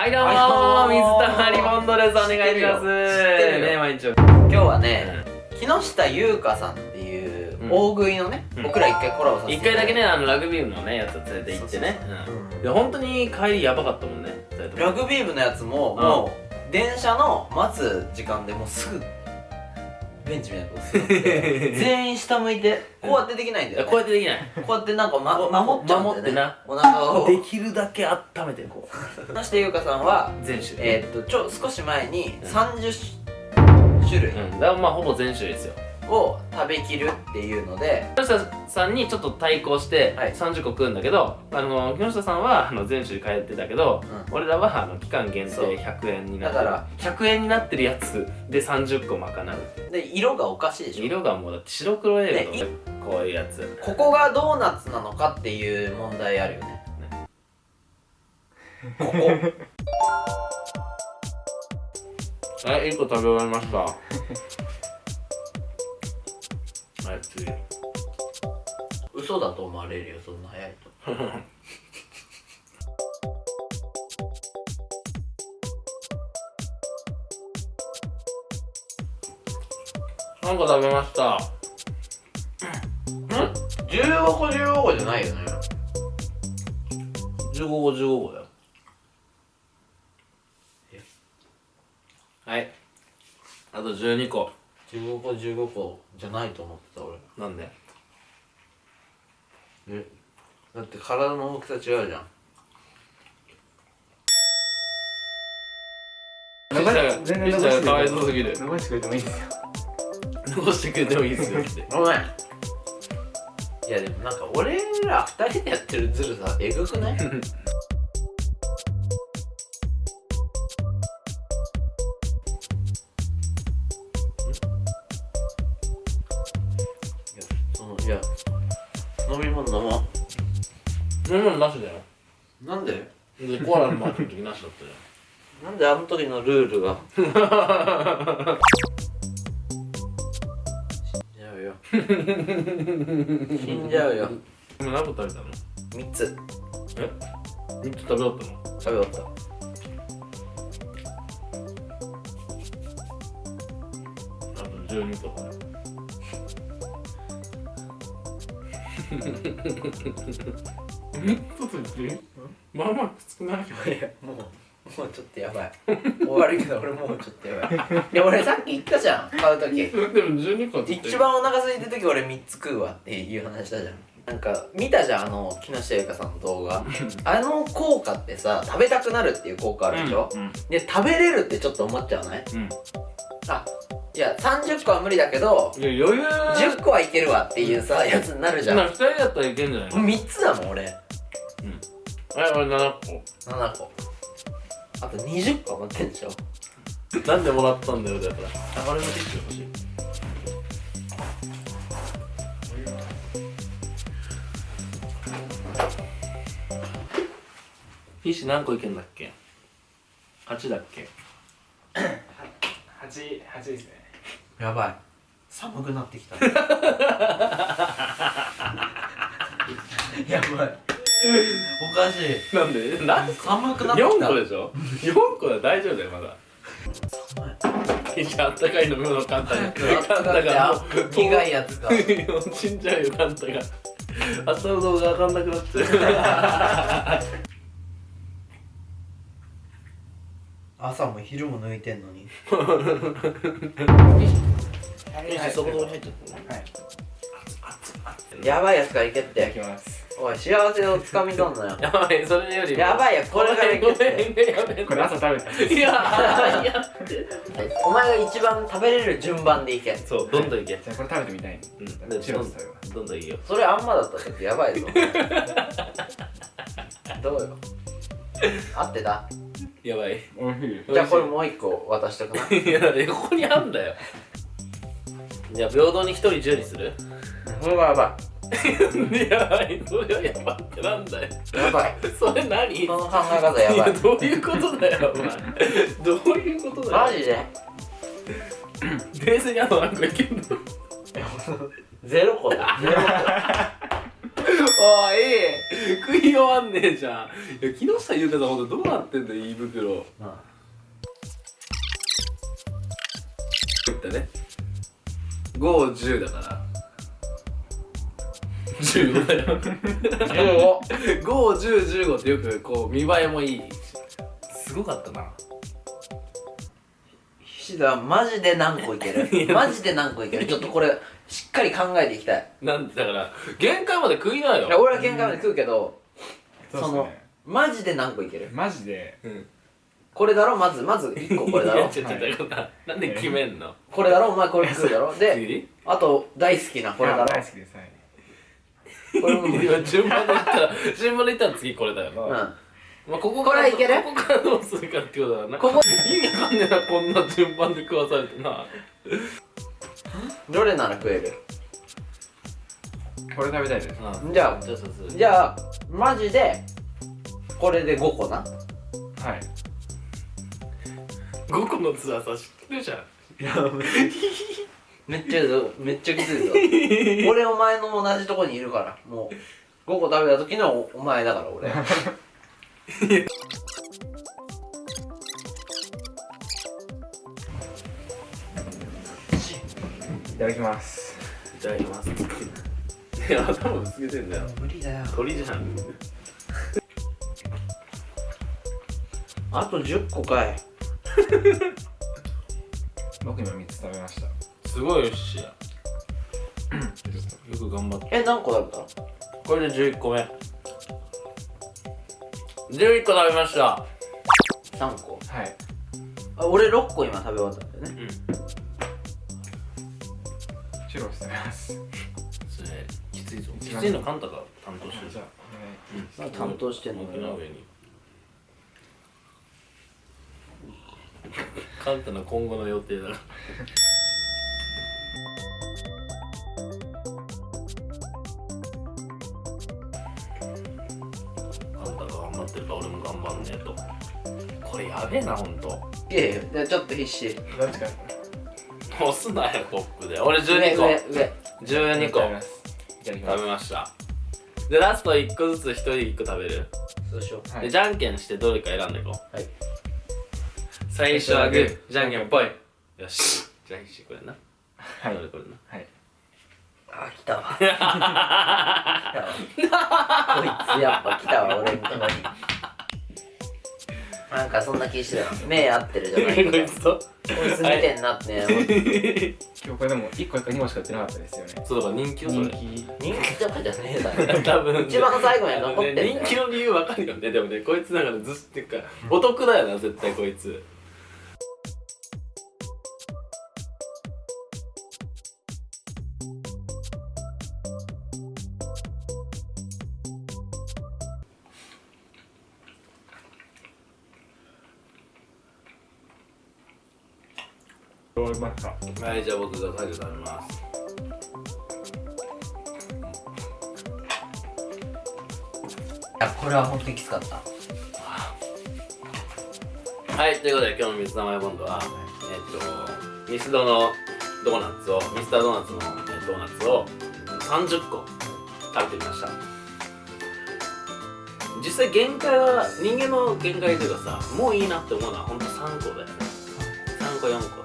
はいどうも水溜りボンドですお願いします。知ってるよ。ね毎日。今日はね、木下優香さんっていううん。大食いのね、うん。僕ら一回コラボさせて一回だけねあのラグビー部のねやつ連れて行ってね。そうそううん。いや本当に帰りやばかったもんねラグビー部のやつも、うん。もう電車の待つ時間でもうすぐベンチみたいなとこ座って全員下向いてこうやってできないんだよ、ね、こうやってできない。こうやってなんか、ま、守っちゃうんだよ、ね、守ってな。お腹を。できるだけ温めてこう。木下優香さんは全種類。えーっとちょ少し前にうん。30種類。うん。だからまあほぼ全種類ですよを食べきるっていうので木下さんにちょっと対抗してはい。30個食うんだけど、あの木下さんはあの全種類通ってたけど、う俺らはあの期間限定そう。100円になってる。だから100円になってるやつで30個賄う。で色がおかしいでしょ。色がもうだって白黒映画ねとこういうやつ。ここがドーナツなのかっていう問題あるよね。ここ。はい1個食べ終わりましたはい次嘘だと思われるよそんな早いと。3個食べました。ん？15個15個じゃないよね。15個15個だよ。はい。あと12個15個15個じゃないと思ってた俺。なんで？えだって体の大きさ違うじゃん。ミスター全然ミスターがかわいそうすぎる。残してくれてもいいですよ。残してくれてもいいですよ。っ てごめん。いやでもなんか俺ら二人でやってるズルさえぐくない？いやそのいや飲み物飲も飲み物なしだよ。うなんで？でコアラのマークの時なしだったじ なんであの時のルールが？死んじゃうよ。死んじゃうよ。ゃん今何個食べたの？3つ。え？3つ食べ終わったの？食べ終わった。あと12個だねまあまあきつくないもうもうちょっとやばい。終わるけど俺もうちょっとやばい。いや俺さっき言ったじゃん買う時。でも12個一番お腹空いてる時俺3つ食うわっていう話したじゃんなんか見たじゃんあの木下ゆかさんの動画。あの効果ってさ食べたくなるっていう効果あるでしょ、うんで食べれるってちょっと思っちゃわない？うん。あいや30個は無理だけどいや余裕。10個はいけるわっていうさやつになるじゃん。な2人だったらいけんじゃない？の3つだもん俺。はい俺7 7個。あと20個持ってんでしょ？個なんでもらったんだよだから。あ俺もティッシュ欲しいフィッシュ何個いけんだっけ ?8 だっけ？八八ですね。やばい。寒くなってきた。やばい。おかしい。なんで？なん寒くなってき4た個でしょ？4個だ大丈夫だよまだ。フィッシュあったかい飲み物カンタがカンタがもう。苦いやつが。死んじゃうよカンタが。明日の動画わかんなくなっちゃう朝も昼も抜いてんのに。そこそこに入っちゃったはい。やばい。やつからい。けってきますおい。幸せをつかみ取んなよやばい。それよりもやばい。やこれからい。けってこれ朝食べたい。やーい。やお前が一番食べれる順番でい。けそうどんどんい。けじゃあこれ食べてみたい。んうんどんどんどんい。い。よそれあんまだったらちょっとやばい。ぞどうよ合ってたやばい。おい。しい。じゃあこれもう一個渡しとくない？やここにあんだよ。じゃあ平等に一人10にする？それはやば やばいそれはやばいってなんだよ。いやばい。それ何？その考え方やばい。やどういうことだよお前。どういうことだよ。マジで？冷静にあと何個いけんの。ゼロ個だ。ゼロ個おい食い終わんねえじゃん。いや木下優香さんほんとどうなってんだよ胃袋。いったね。510だから。15だよ。51015ってよくこう見栄えもいい。すごかったな菱田マジで何個いける？マジで何個いける？ちょっとこれしっかり考えていきたい。なんだから限界まで食いないよ。いや俺は限界まで食うけどそうっのねマジで何個いける？マジで。うん。これだろ？まずまず1個これだろ？いやちょっとだからなんで決めんの？これだろ？お前これ食うだろ？で次？あと大好きなこれだろ？大好きです。はい。これもうん今順番で言ったら順番で言ったら次これだよまあ、こここれはいける？ここからどうするかってことだな。ここ。意味わかんねえなこんな順番で食わされてな。どれなら食える？これ食べたいです。うんじゃあじゃあマジでこれで5個な？はい。5個のツアーさ知ってるじゃん。めっちゃ。ぞ。めっちゃきついぞ。俺お前の同じとこにいるから。もう5個食べた時のおお前だから俺 いただきます。いただきます。いや頭ぶつけてんだよ。無理だよ。鳥じゃん。あと10個かい。僕今3つ食べました。すごいよ っしゃよく頑張った。え何個食べたこれで11個目11個食べました。3個。はい。あ俺6個今食べ終わったんだよね。うん。チュロス食べます。それきついぞ。きついのカンタが担当してる。じゃあうんまあ担当してんの僕の上に。カンタの今後の予定だんねえと。これやべえなほんと。いやいやちょっと必死。どっちか。押すなよトップで。俺12個。上上12個。食べます。いただきます。食べました。でラスト1個ずつ1人1個食べる、そうしよう。はい。でじゃんけんしてどれか選んでいこう。はい。最初はグーじゃんけんぽい。よし。じゃんけんしてこれな。はい。これこれな。はい。あ来たわ。来たわ。こいつやっぱ来たわ俺のとこになんかそんな気してた目合ってるじゃないこ いつとこいつ見てんなって今日これでも1個か2個しか売ってなかったですよね。そうだ。から人気よそれ。人気人気とかじゃねえだろ。多分。一番最後に残ってんだよ人気の理由わかるよね。でもねこいつなんかねずっっていうか お得だよな絶対こいつどうまったはいじゃあ僕が最後食べます。いやこれは本当にきつかった。はいということで今日の水溜りボンドはえっとミスドのドーナツをミスタードーナツのえドーナツを30個食べてみました。実際限界は人間の限界というかさもういいなって思うのはほんと3個だよね3個4個